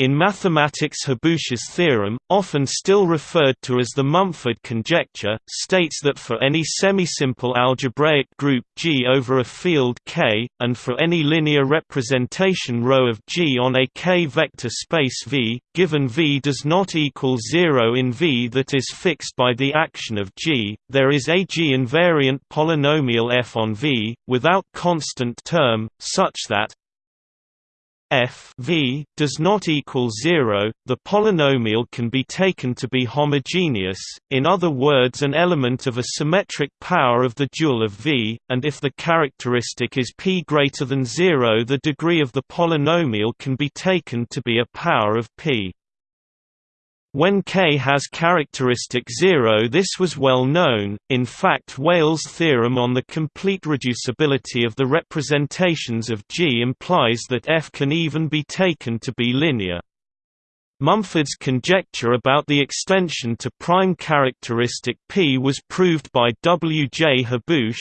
In mathematics Haboush's theorem, often still referred to as the Mumford conjecture, states that for any semisimple algebraic group G over a field K, and for any linear representation ρ of G on a K vector space V, given V does not equal zero in V that is fixed by the action of G, there is a G invariant polynomial f on V, without constant term, such that f v does not equal 0, the polynomial can be taken to be homogeneous, in other words an element of a symmetric power of the dual of v, and if the characteristic is p greater than 0 the degree of the polynomial can be taken to be a power of p. When K has characteristic 0 this was well known, in fact Weyl's theorem on the complete reducibility of the representations of G implies that F can even be taken to be linear. Mumford's conjecture about the extension to prime characteristic P was proved by W. J. Haboush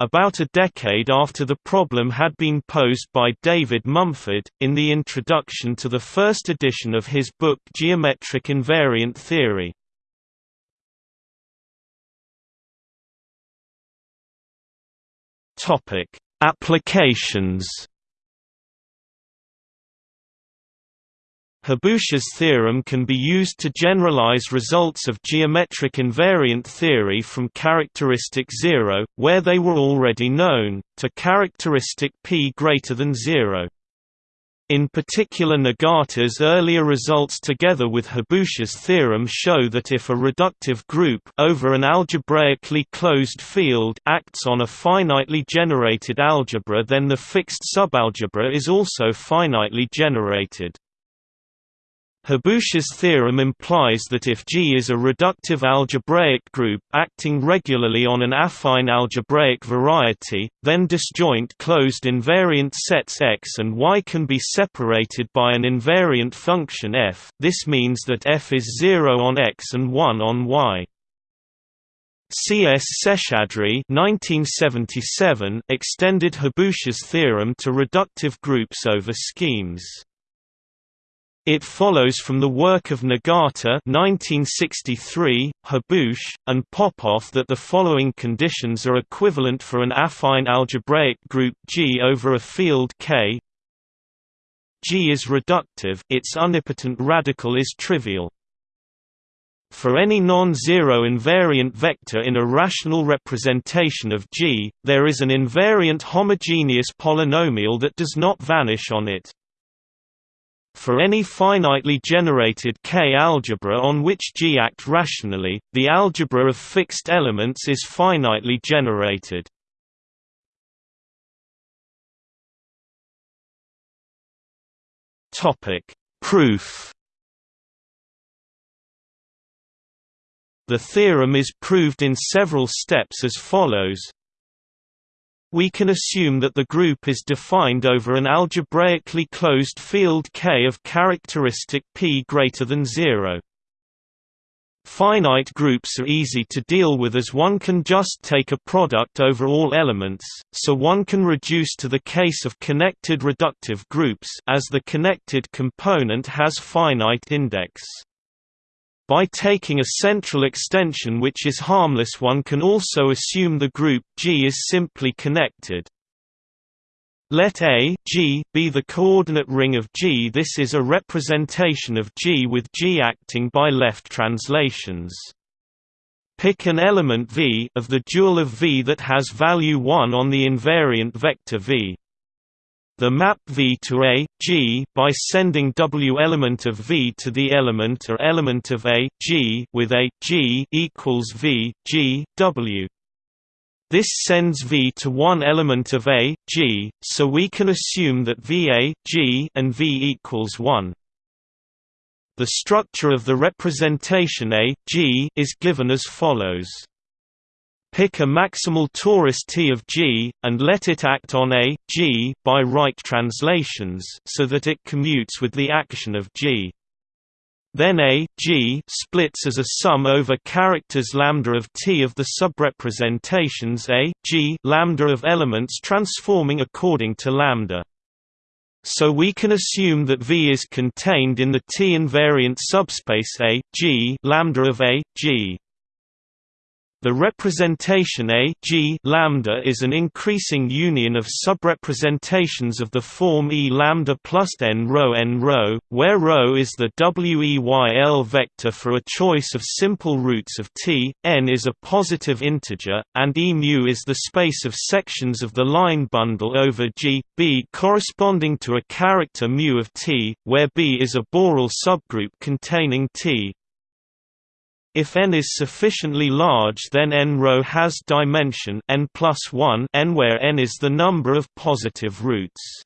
about a decade after the problem had been posed by David Mumford, in the introduction to the first edition of his book Geometric Invariant Theory. Applications Haboush's theorem can be used to generalize results of geometric invariant theory from characteristic 0, where they were already known, to characteristic p greater than 0. In particular Nagata's earlier results together with Haboush's theorem show that if a reductive group over an algebraically closed field acts on a finitely generated algebra then the fixed subalgebra is also finitely generated. Haboush's theorem implies that if G is a reductive algebraic group acting regularly on an affine algebraic variety, then disjoint closed invariant sets X and Y can be separated by an invariant function f. This means that f is 0 on X and 1 on Y. C. S. Seshadri extended Haboush's theorem to reductive groups over schemes. It follows from the work of Nagata 1963, Haboush, and Popov that the following conditions are equivalent for an affine algebraic group G over a field K. G is reductive its unipotent radical is trivial. For any non-zero invariant vector in a rational representation of G, there is an invariant homogeneous polynomial that does not vanish on it. For any finitely generated K-algebra on which G act rationally, the algebra of fixed elements is finitely generated. Proof The theorem is proved in several steps as follows we can assume that the group is defined over an algebraically closed field K of characteristic p greater than 0. Finite groups are easy to deal with as one can just take a product over all elements, so one can reduce to the case of connected reductive groups as the connected component has finite index. By taking a central extension which is harmless one can also assume the group G is simply connected. Let A G be the coordinate ring of G. This is a representation of G with G acting by left translations. Pick an element V of the dual of V that has value 1 on the invariant vector V. The map V to A, G by sending W element of V to the element or element of A, G with A, G equals V, G, W. This sends V to one element of A, G, so we can assume that VA, G and V equals 1. The structure of the representation A, G is given as follows. Pick a maximal torus T of G, and let it act on A, G by right translations so that it commutes with the action of G. Then A, G splits as a sum over characters lambda of T of the subrepresentations A, G lambda of elements transforming according to lambda. So we can assume that V is contained in the T invariant subspace A G lambda of A G. The representation A G lambda is an increasing union of subrepresentations of the form E lambda plus n rho n rho, where rho is the WEYL vector for a choice of simple roots of T, n is a positive integer, and E mu is the space of sections of the line bundle over G, B corresponding to a character mu of T, where B is a Borel subgroup containing T. If n is sufficiently large then n rho has dimension n plus 1 n where n is the number of positive roots.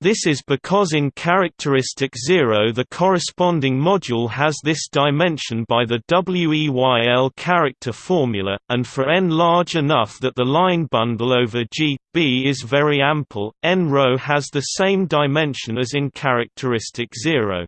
This is because in characteristic 0 the corresponding module has this dimension by the WEYL character formula, and for n large enough that the line bundle over G, B is very ample, n rho has the same dimension as in characteristic 0.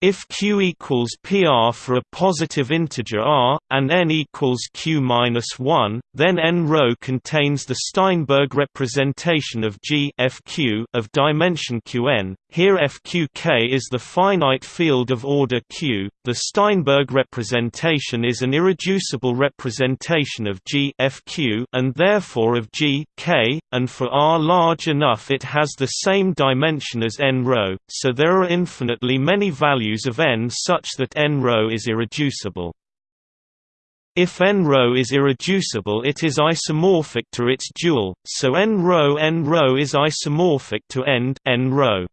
If q equals pr for a positive integer r, and n equals q-1, then n rho contains the Steinberg representation of G fq of dimension qn. Here fqk is the finite field of order q. The Steinberg representation is an irreducible representation of G fq and therefore of G k, and for r large enough it has the same dimension as n rho. So there are infinitely many values values of n such that n rho is irreducible. If n rho is irreducible it is isomorphic to its dual, so n rho n rho is isomorphic to end n rho.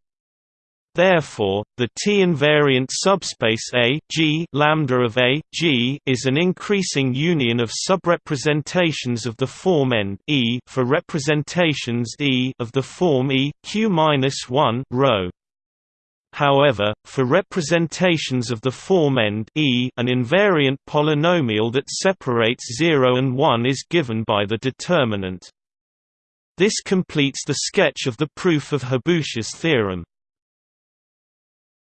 Therefore, the T-invariant subspace A G lambda of A G is an increasing union of subrepresentations of the form n E for representations E of the form E Q-1 rho. However, for representations of the form end e an invariant polynomial that separates 0 and 1 is given by the determinant. This completes the sketch of the proof of Haboush's theorem.